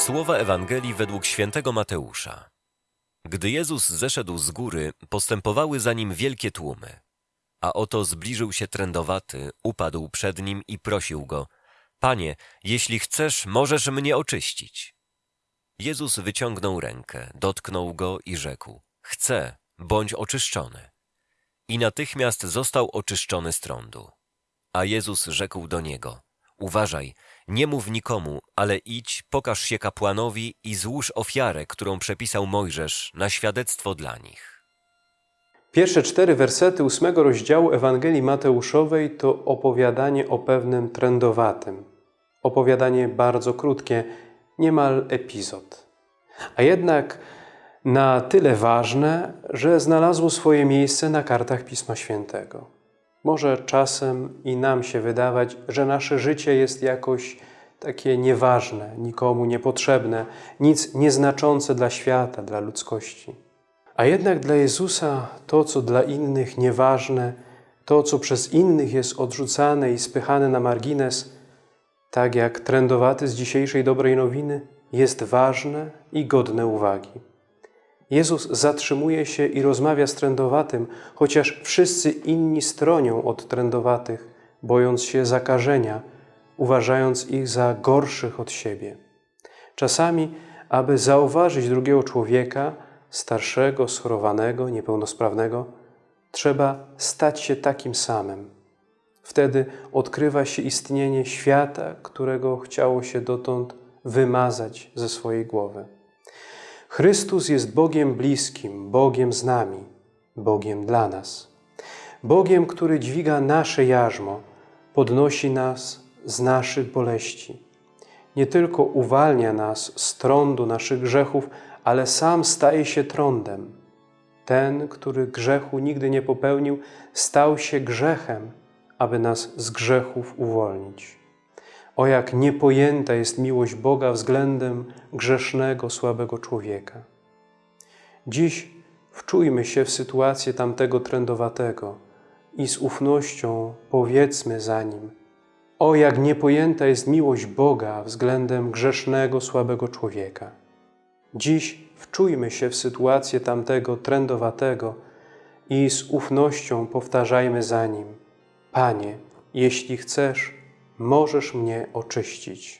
Słowa Ewangelii według świętego Mateusza. Gdy Jezus zeszedł z góry, postępowały za nim wielkie tłumy. A oto zbliżył się trędowaty, upadł przed nim i prosił go: Panie, jeśli chcesz, możesz mnie oczyścić. Jezus wyciągnął rękę, dotknął go i rzekł: Chcę, bądź oczyszczony. I natychmiast został oczyszczony z trądu. A Jezus rzekł do niego: Uważaj, nie mów nikomu, ale idź, pokaż się kapłanowi i złóż ofiarę, którą przepisał Mojżesz, na świadectwo dla nich. Pierwsze cztery wersety ósmego rozdziału Ewangelii Mateuszowej to opowiadanie o pewnym trędowatym. Opowiadanie bardzo krótkie, niemal epizod. A jednak na tyle ważne, że znalazło swoje miejsce na kartach Pisma Świętego. Może czasem i nam się wydawać, że nasze życie jest jakoś takie nieważne, nikomu niepotrzebne, nic nieznaczące dla świata, dla ludzkości. A jednak dla Jezusa to, co dla innych nieważne, to, co przez innych jest odrzucane i spychane na margines, tak jak trędowaty z dzisiejszej dobrej nowiny, jest ważne i godne uwagi. Jezus zatrzymuje się i rozmawia z trędowatym, chociaż wszyscy inni stronią od trędowatych, bojąc się zakażenia, uważając ich za gorszych od siebie. Czasami, aby zauważyć drugiego człowieka, starszego, schorowanego, niepełnosprawnego, trzeba stać się takim samym. Wtedy odkrywa się istnienie świata, którego chciało się dotąd wymazać ze swojej głowy. Chrystus jest Bogiem bliskim, Bogiem z nami, Bogiem dla nas. Bogiem, który dźwiga nasze jarzmo, podnosi nas z naszych boleści. Nie tylko uwalnia nas z trądu naszych grzechów, ale sam staje się trądem. Ten, który grzechu nigdy nie popełnił, stał się grzechem, aby nas z grzechów uwolnić. O jak niepojęta jest miłość Boga względem grzesznego, słabego człowieka. Dziś wczujmy się w sytuację tamtego trędowatego i z ufnością powiedzmy za nim: O jak niepojęta jest miłość Boga względem grzesznego, słabego człowieka. Dziś wczujmy się w sytuację tamtego trędowatego i z ufnością powtarzajmy za nim: Panie, jeśli chcesz, możesz mnie oczyścić.